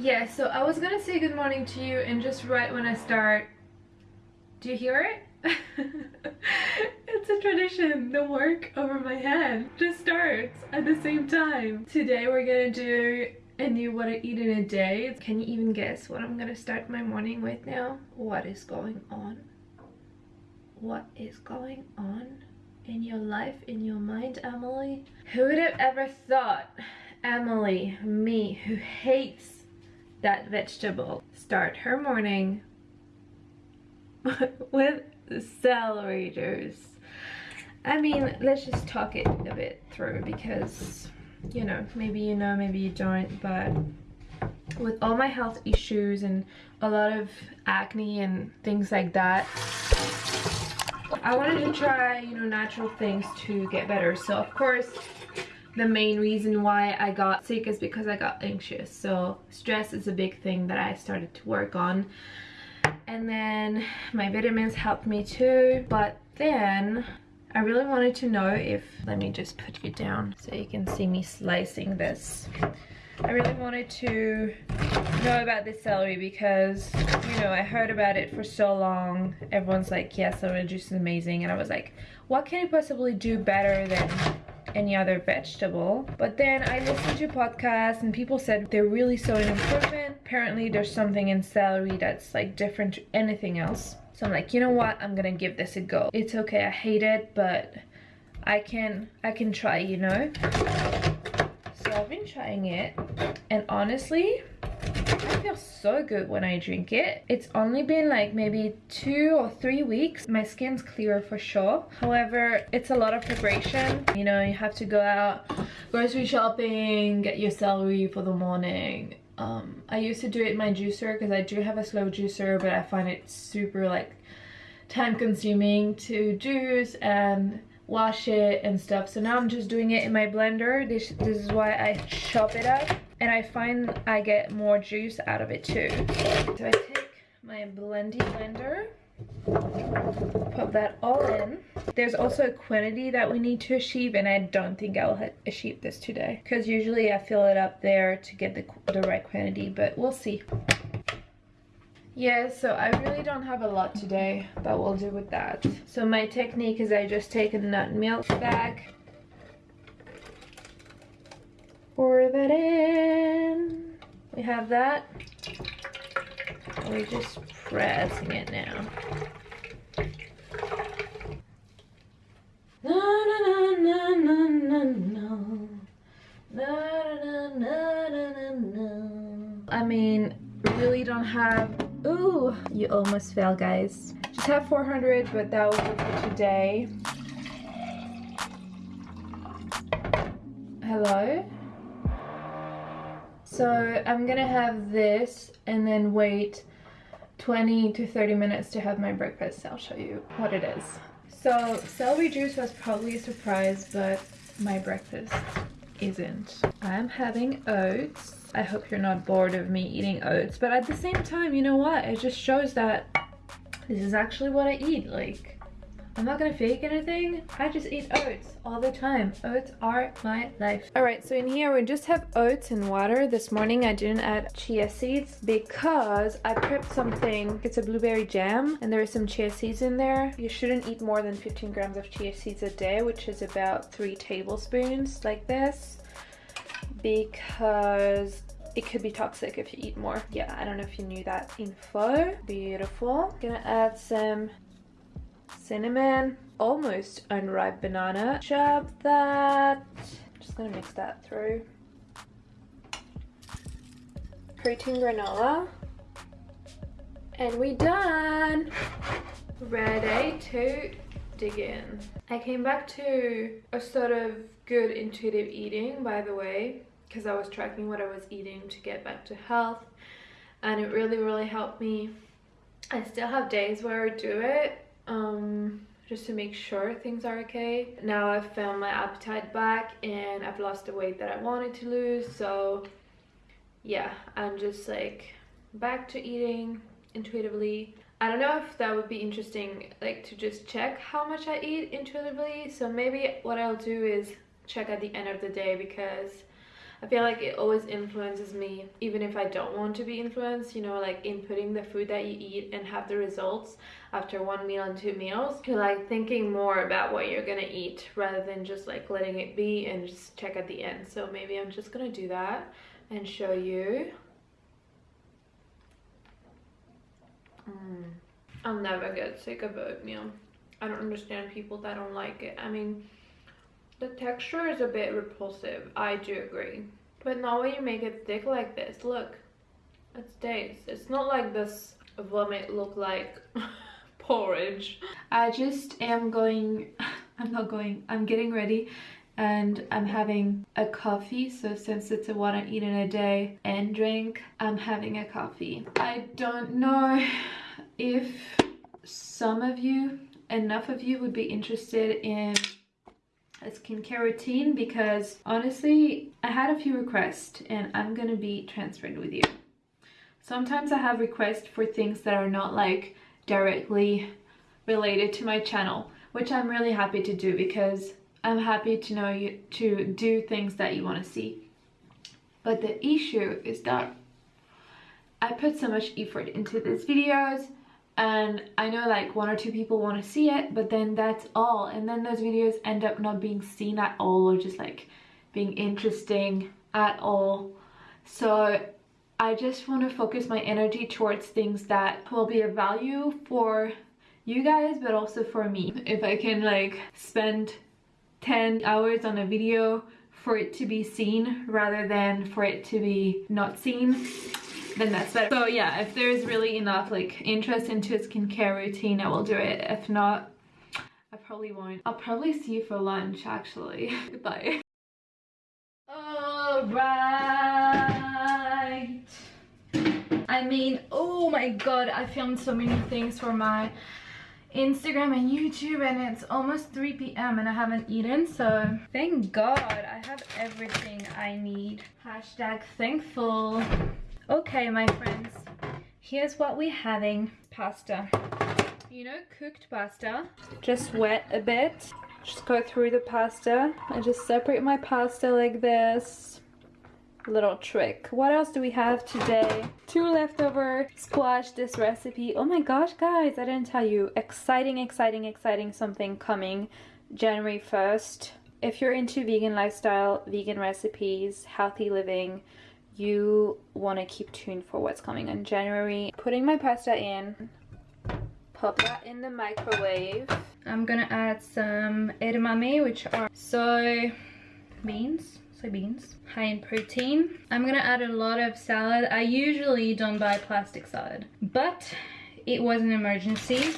Yeah, so I was gonna say good morning to you and just right when I start, do you hear it? it's a tradition. The work over my head just starts at the same time. Today we're gonna do a new what I eat in a day. Can you even guess what I'm gonna start my morning with now? What is going on? What is going on in your life, in your mind, Emily? Who would have ever thought Emily, me, who hates that vegetable. Start her morning with celery juice. I mean, let's just talk it a bit through because, you know, maybe you know, maybe you don't, but with all my health issues and a lot of acne and things like that, I wanted to try, you know, natural things to get better. So, of course, the main reason why I got sick is because I got anxious. So stress is a big thing that I started to work on. And then my vitamins helped me too. But then I really wanted to know if, let me just put you down so you can see me slicing this. I really wanted to know about this celery because, you know, I heard about it for so long. Everyone's like, yeah, celery juice is amazing. And I was like, what can you possibly do better than any other vegetable. But then I listened to podcasts and people said they're really saw an improvement. Apparently there's something in celery that's like different to anything else. So I'm like, you know what? I'm gonna give this a go. It's okay, I hate it, but I can I can try, you know? So I've been trying it and honestly, I feel so good when I drink it. It's only been like maybe two or three weeks. My skin's clearer for sure. However, it's a lot of preparation. You know, you have to go out grocery shopping, get your celery for the morning. Um, I used to do it in my juicer because I do have a slow juicer, but I find it super like time consuming to juice and wash it and stuff. So now I'm just doing it in my blender. This, this is why I chop it up and I find I get more juice out of it too. So I take my blendy blender, put that all in. There's also a quantity that we need to achieve and I don't think I'll achieve this today because usually I fill it up there to get the, the right quantity, but we'll see. Yeah, so I really don't have a lot today, but we'll do with that. So my technique is I just take a nut milk bag, pour that in. We have that. We're just pressing it now. No, no, no, no, no, no, no. No, no, no, no, no, no. I mean, really don't have... Ooh, you almost fell, guys. Just have 400, but that will be for today. Hello? So I'm gonna have this and then wait 20 to 30 minutes to have my breakfast. I'll show you what it is. So celery juice was probably a surprise, but my breakfast isn't. I'm having oats. I hope you're not bored of me eating oats, but at the same time, you know what? It just shows that this is actually what I eat. Like, I'm not gonna fake anything. I just eat oats all the time. Oats are my life. All right, so in here we just have oats and water. This morning I didn't add chia seeds because I prepped something. It's a blueberry jam and there is some chia seeds in there. You shouldn't eat more than 15 grams of chia seeds a day, which is about three tablespoons like this because it could be toxic if you eat more. Yeah, I don't know if you knew that info. Beautiful. Gonna add some cinnamon, almost unripe banana. Chop that. Just gonna mix that through. Protein granola. And we done! Ready to dig in. I came back to a sort of good intuitive eating, by the way, because I was tracking what I was eating to get back to health. And it really, really helped me. I still have days where I do it, um, just to make sure things are okay. Now I've found my appetite back and I've lost the weight that I wanted to lose. So yeah, I'm just like back to eating intuitively. I don't know if that would be interesting like to just check how much I eat intuitively. So maybe what I'll do is check at the end of the day because I feel like it always influences me even if I don't want to be influenced, you know, like inputting the food that you eat and have the results after one meal and two meals. Like thinking more about what you're gonna eat rather than just like letting it be and just check at the end. So maybe I'm just gonna do that and show you. Mm. I'll never get sick of oatmeal. I don't understand people that don't like it. I mean, the texture is a bit repulsive. I do agree. But not when you make it thick like this. Look, it stays. It's not like this vomit look like porridge. I just am going, I'm not going, I'm getting ready and I'm having a coffee. So since it's a one I eat in a day and drink, I'm having a coffee. I don't know if some of you, enough of you would be interested in skincare routine because honestly I had a few requests and I'm gonna be transparent with you. Sometimes I have requests for things that are not like directly related to my channel which I'm really happy to do because I'm happy to know you to do things that you want to see. But the issue is that I put so much effort into these videos and I know like one or two people want to see it but then that's all. And then those videos end up not being seen at all or just like being interesting at all. So I just want to focus my energy towards things that will be of value for you guys but also for me. If I can like spend 10 hours on a video for it to be seen rather than for it to be not seen then that's better. So yeah, if there's really enough like interest into a skincare routine, I will do it. If not, I probably won't. I'll probably see you for lunch actually. Goodbye. Alright. I mean, oh my god, I filmed so many things for my Instagram and YouTube and it's almost 3 p.m. and I haven't eaten so thank god I have everything I need. Hashtag thankful. Okay, my friends, here's what we're having. Pasta. You know, cooked pasta. Just wet a bit. Just go through the pasta. I just separate my pasta like this. Little trick. What else do we have today? Two leftover squash this recipe. Oh my gosh, guys, I didn't tell you. Exciting, exciting, exciting something coming January 1st. If you're into vegan lifestyle, vegan recipes, healthy living, you want to keep tuned for what's coming in January. Putting my pasta in, pop that in the microwave. I'm gonna add some edamame, which are soy beans, soybeans, high in protein. I'm gonna add a lot of salad. I usually don't buy plastic salad, but it was an emergency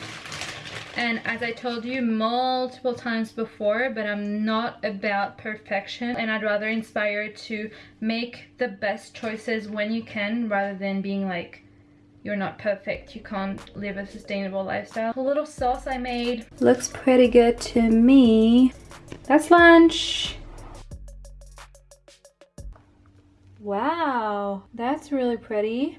and as I told you multiple times before but I'm not about perfection. And I'd rather inspire to make the best choices when you can rather than being like you're not perfect. You can't live a sustainable lifestyle. A little sauce I made. Looks pretty good to me. That's lunch. Wow. That's really pretty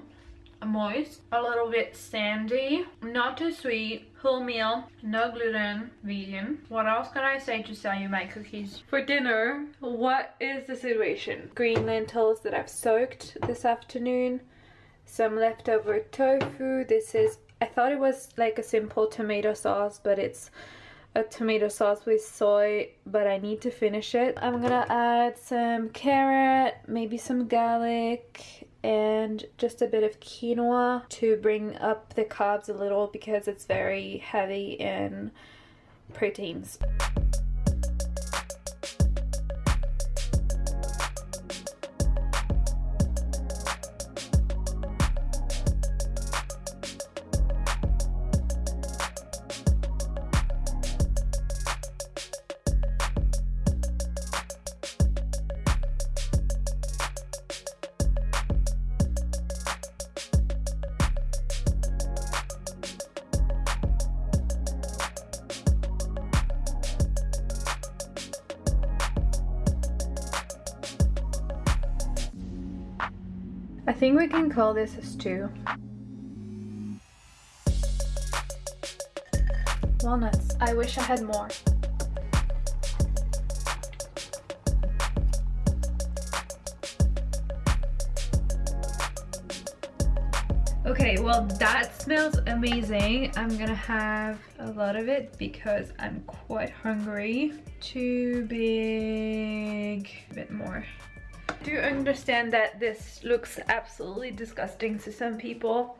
moist, a little bit sandy, not too sweet, wholemeal, no gluten, vegan. What else can I say to sell you my cookies? For dinner, what is the situation? Green lentils that I've soaked this afternoon, some leftover tofu. This is, I thought it was like a simple tomato sauce, but it's a tomato sauce with soy but I need to finish it. I'm gonna add some carrot, maybe some garlic and just a bit of quinoa to bring up the carbs a little because it's very heavy in proteins. I think we can call this a stew. Walnuts. I wish I had more. Okay, well that smells amazing. I'm gonna have a lot of it because I'm quite hungry. Too big, a bit more. Do understand that this looks absolutely disgusting to some people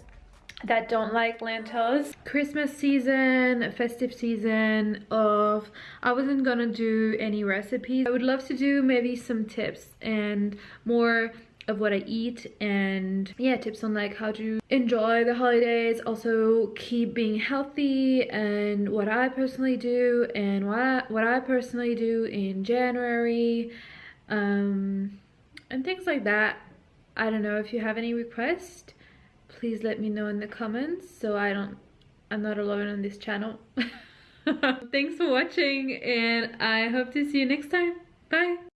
that don't like lentils. Christmas season, festive season of, I wasn't gonna do any recipes. I would love to do maybe some tips and more of what I eat and yeah tips on like how to enjoy the holidays also keep being healthy and what I personally do and what I, what I personally do in January um, and things like that. I don't know if you have any requests please let me know in the comments so I don't I'm not alone on this channel. Thanks for watching and I hope to see you next time. Bye